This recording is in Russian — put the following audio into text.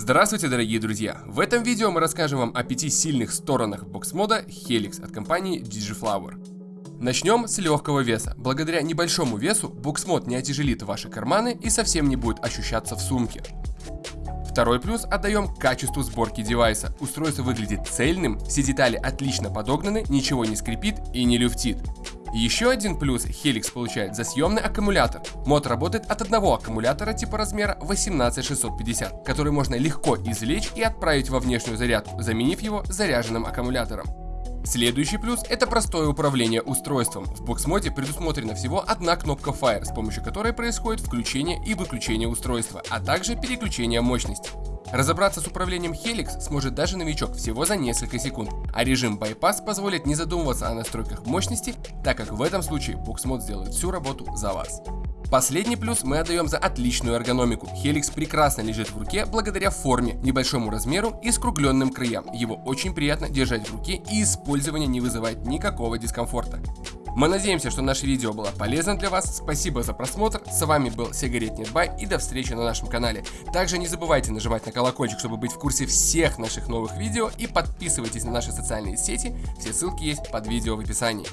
Здравствуйте, дорогие друзья! В этом видео мы расскажем вам о пяти сильных сторонах бокс-мода Helix от компании Digiflower. Начнем с легкого веса. Благодаря небольшому весу бокс-мод не отяжелит ваши карманы и совсем не будет ощущаться в сумке. Второй плюс отдаем качеству сборки девайса. Устройство выглядит цельным, все детали отлично подогнаны, ничего не скрипит и не люфтит. Еще один плюс Helix получает за съемный аккумулятор. Мод работает от одного аккумулятора типа размера 18650, который можно легко извлечь и отправить во внешнюю зарядку, заменив его заряженным аккумулятором. Следующий плюс это простое управление устройством. В бокс-моде предусмотрена всего одна кнопка Fire, с помощью которой происходит включение и выключение устройства, а также переключение мощности. Разобраться с управлением Helix сможет даже новичок всего за несколько секунд, а режим Bypass позволит не задумываться о настройках мощности, так как в этом случае BoxMod сделает всю работу за вас. Последний плюс мы отдаем за отличную эргономику. Helix прекрасно лежит в руке благодаря форме, небольшому размеру и скругленным краям. Его очень приятно держать в руке и использование не вызывает никакого дискомфорта. Мы надеемся, что наше видео было полезно для вас. Спасибо за просмотр. С вами был Сигарет Бай и до встречи на нашем канале. Также не забывайте нажимать на колокольчик, чтобы быть в курсе всех наших новых видео и подписывайтесь на наши социальные сети. Все ссылки есть под видео в описании.